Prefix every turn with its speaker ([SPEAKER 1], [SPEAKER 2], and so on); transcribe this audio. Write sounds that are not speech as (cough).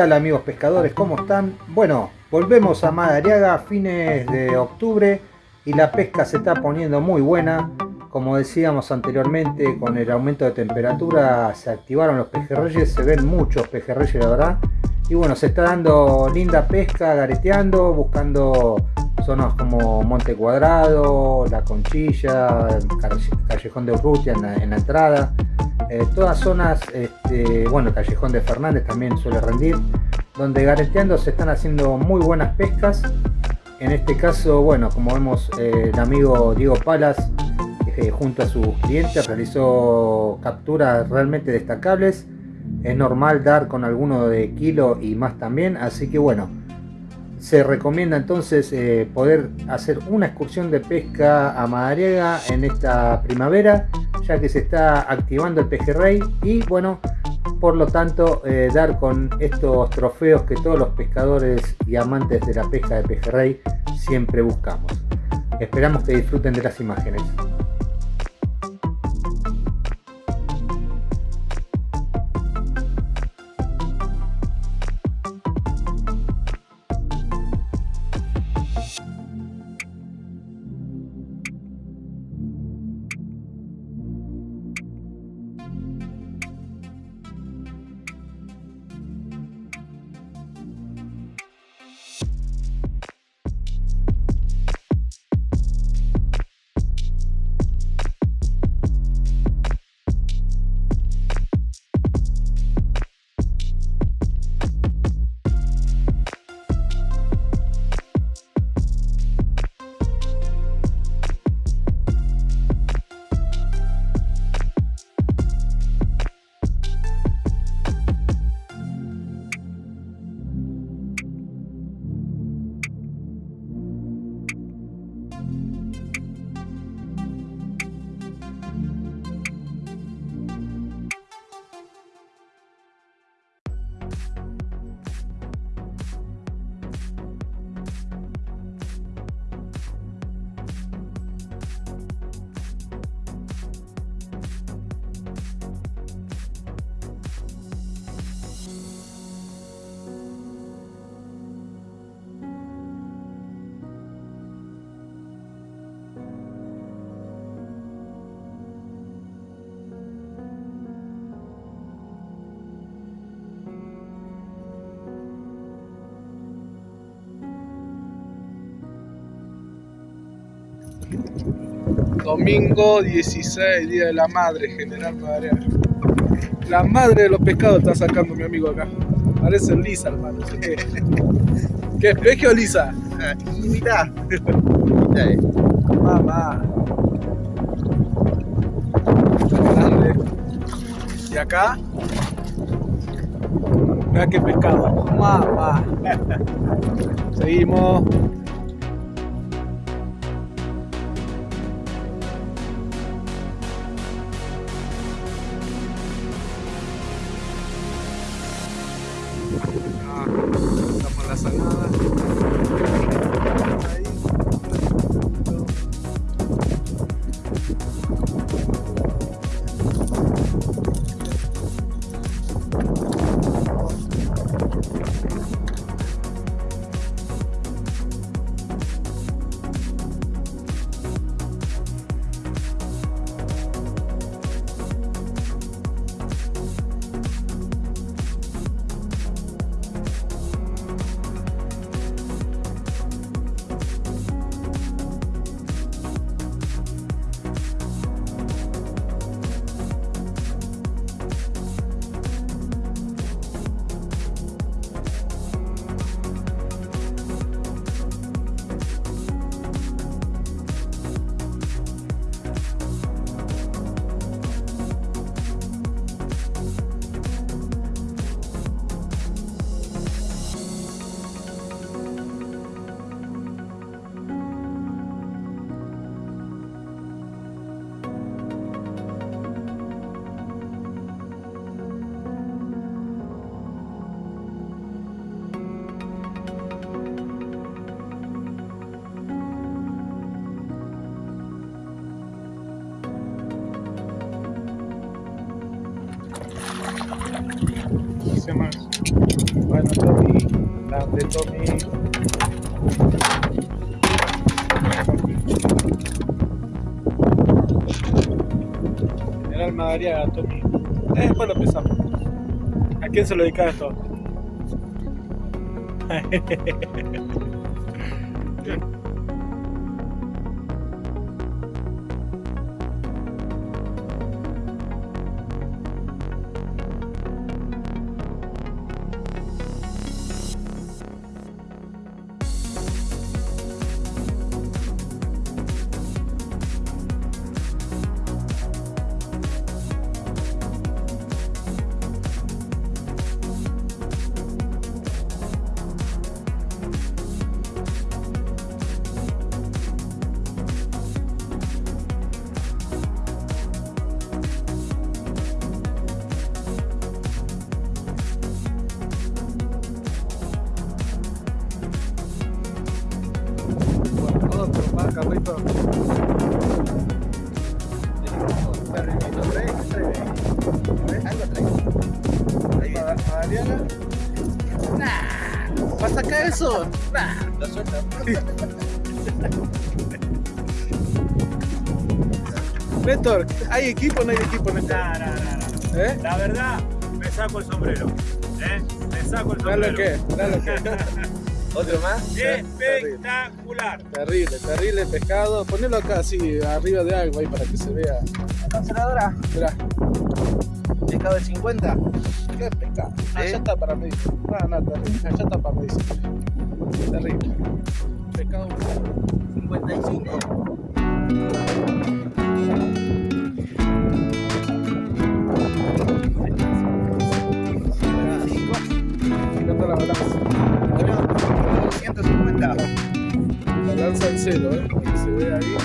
[SPEAKER 1] tal amigos pescadores? ¿Cómo están? Bueno, volvemos a Madariaga a fines de octubre y la pesca se está poniendo muy buena. Como decíamos anteriormente, con el aumento de temperatura se activaron los pejerreyes, se ven muchos pejerreyes la verdad. Y bueno, se está dando linda pesca, gareteando, buscando zonas como Monte Cuadrado, La Conchilla, Callejón de Urrutia en la, entrada. Eh, todas zonas, este, bueno, Callejón de Fernández también suele rendir, donde gareteando se están haciendo muy buenas pescas. En este caso, bueno, como vemos, eh, el amigo Diego Palas, eh, junto a sus clientes, realizó capturas realmente destacables. Es normal dar con alguno de kilo y más también, así que bueno, se recomienda entonces eh, poder hacer una excursión de pesca a Madariaga en esta primavera ya que se está activando el pejerrey y bueno por lo tanto eh, dar con estos trofeos que todos los pescadores y amantes de la pesca de pejerrey siempre buscamos. Esperamos que disfruten de las imágenes
[SPEAKER 2] Domingo 16, Día de la Madre, General Madre. La madre de los pescados está sacando mi amigo acá. Parece lisa, hermano. ¿Qué es peje o lisa?
[SPEAKER 3] Mitad.
[SPEAKER 2] Mamá. Grande. Y acá. Mira qué pescado. Mamá. Seguimos. Ah, estamos en la salada. Se llama Bueno, Tommy, grande Tommy. General Madariaga, Tommy. Eh, después lo pensamos. ¿A quién se lo dedica esto? (laughs)
[SPEAKER 3] Ahí
[SPEAKER 2] Ma- Madariaga. Nah, ¿vas a sacar eso? Nah.
[SPEAKER 3] lo suelta.
[SPEAKER 2] Néstor, ¿hay equipo o no hay equipo en este?
[SPEAKER 4] No.
[SPEAKER 2] ¿Eh?
[SPEAKER 4] La verdad, me saco el sombrero. ¿eh? Me saco el sombrero.
[SPEAKER 2] lo que, lo que. (laughs)
[SPEAKER 3] ¿Otro más?
[SPEAKER 4] Espectacular.
[SPEAKER 2] Terrible, terrible pescado. Ponelo acá así, arriba de algo ahí para que se vea.
[SPEAKER 3] ¿La canceladora?
[SPEAKER 2] Mirá,
[SPEAKER 3] ¿Pescado de 50?
[SPEAKER 2] qué pescado. Allá
[SPEAKER 3] ¿Eh?
[SPEAKER 2] está para medir. No, no, terrible. Allá está para medir. Terrible. Pescado.
[SPEAKER 3] 55.
[SPEAKER 2] Fíjate la balanza.
[SPEAKER 3] 150.
[SPEAKER 2] Balanza en cero, ¿eh? Se vea ahí.